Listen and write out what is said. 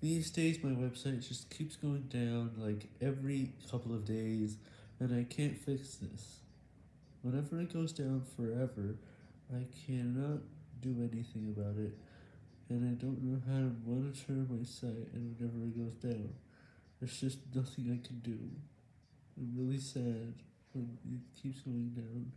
These days my website just keeps going down like every couple of days, and I can't fix this. Whenever it goes down forever, I cannot do anything about it, and I don't know how to monitor my site and whenever it goes down. There's just nothing I can do. I'm really sad when it keeps going down.